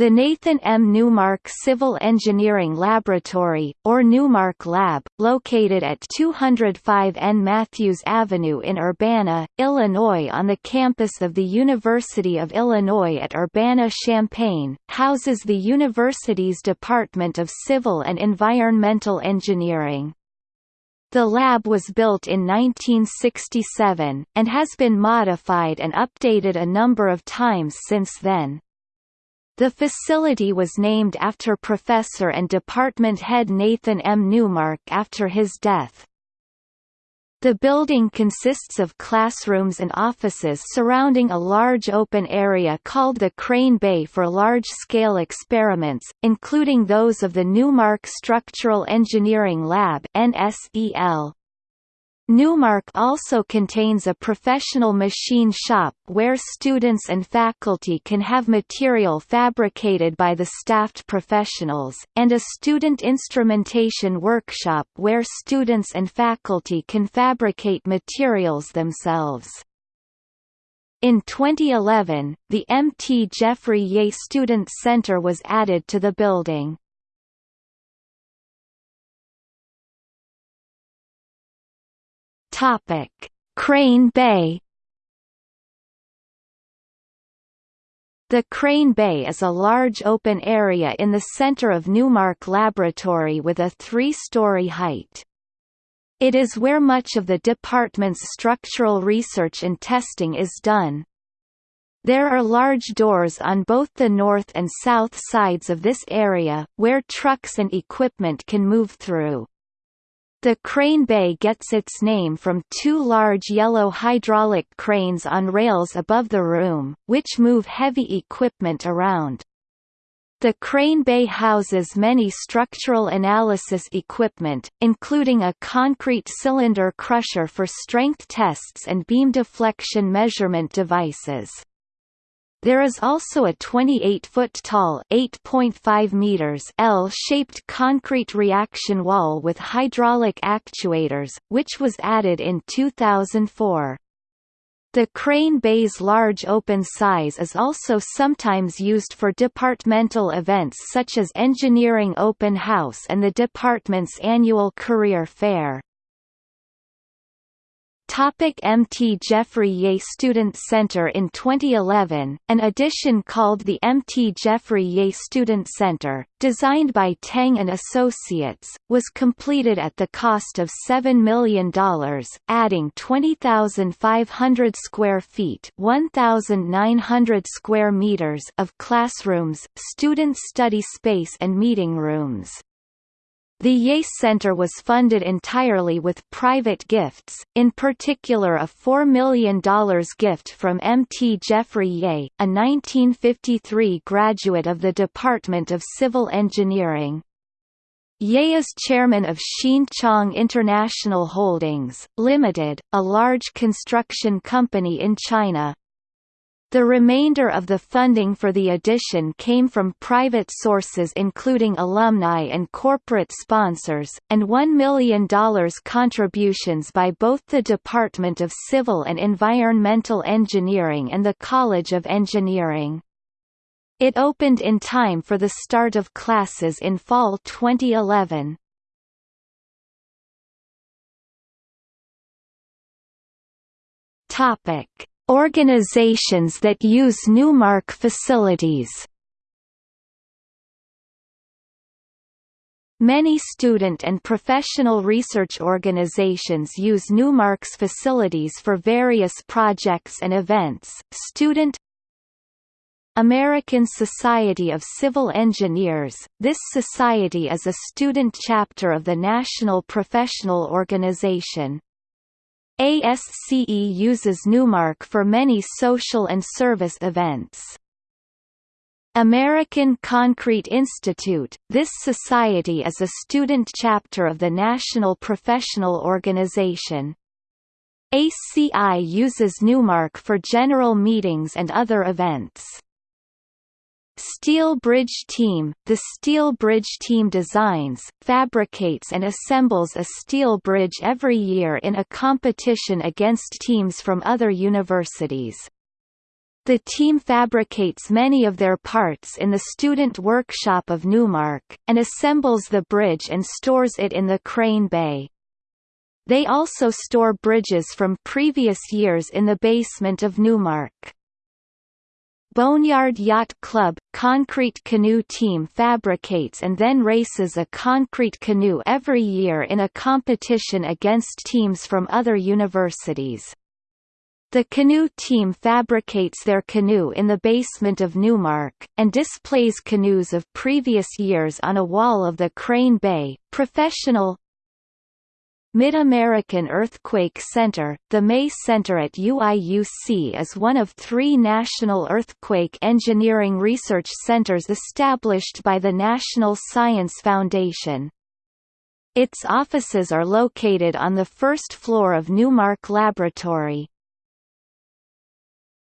The Nathan M. Newmark Civil Engineering Laboratory, or Newmark Lab, located at 205 N. Matthews Avenue in Urbana, Illinois on the campus of the University of Illinois at Urbana-Champaign, houses the university's Department of Civil and Environmental Engineering. The lab was built in 1967, and has been modified and updated a number of times since then. The facility was named after professor and department head Nathan M. Newmark after his death. The building consists of classrooms and offices surrounding a large open area called the Crane Bay for large-scale experiments, including those of the Newmark Structural Engineering Lab NSEL. Newmark also contains a professional machine shop where students and faculty can have material fabricated by the staffed professionals, and a student instrumentation workshop where students and faculty can fabricate materials themselves. In 2011, the M.T. Jeffrey Yeh Student Center was added to the building. Topic: Crane Bay. The Crane Bay is a large open area in the center of Newmark Laboratory with a three-story height. It is where much of the department's structural research and testing is done. There are large doors on both the north and south sides of this area, where trucks and equipment can move through. The crane bay gets its name from two large yellow hydraulic cranes on rails above the room, which move heavy equipment around. The crane bay houses many structural analysis equipment, including a concrete cylinder crusher for strength tests and beam deflection measurement devices. There is also a 28-foot-tall (8.5 meters) L-shaped concrete reaction wall with hydraulic actuators, which was added in 2004. The crane bay's large open size is also sometimes used for departmental events such as Engineering Open House and the department's annual career fair. Topic MT Jeffrey Yeh Student Center In 2011, an addition called the MT Jeffrey Yeh Student Center, designed by Tang and Associates, was completed at the cost of $7 million, adding 20,500 square feet 1,900 square meters of classrooms, student study space and meeting rooms. The Yeh Center was funded entirely with private gifts, in particular a $4 million gift from M. T. Jeffrey Yeh, a 1953 graduate of the Department of Civil Engineering. Yeh is chairman of Hsin Chong International Holdings, Limited, a large construction company in China. The remainder of the funding for the edition came from private sources including alumni and corporate sponsors, and $1 million contributions by both the Department of Civil and Environmental Engineering and the College of Engineering. It opened in time for the start of classes in fall 2011. Topic Organizations that use Newmark facilities Many student and professional research organizations use Newmark's facilities for various projects and events. Student American Society of Civil Engineers This society is a student chapter of the National Professional Organization. ASCE uses Newmark for many social and service events. American Concrete Institute – This society is a student chapter of the National Professional Organization. ACI uses Newmark for general meetings and other events. Steel Bridge Team – The Steel Bridge team designs, fabricates and assembles a steel bridge every year in a competition against teams from other universities. The team fabricates many of their parts in the student workshop of Newmark, and assembles the bridge and stores it in the crane bay. They also store bridges from previous years in the basement of Newmark. Boneyard Yacht Club – concrete canoe team fabricates and then races a concrete canoe every year in a competition against teams from other universities. The canoe team fabricates their canoe in the basement of Newmark, and displays canoes of previous years on a wall of the Crane Bay. Professional Mid-American Earthquake Center The MAE Center at UIUC is one of three national earthquake engineering research centers established by the National Science Foundation. Its offices are located on the first floor of Newmark Laboratory.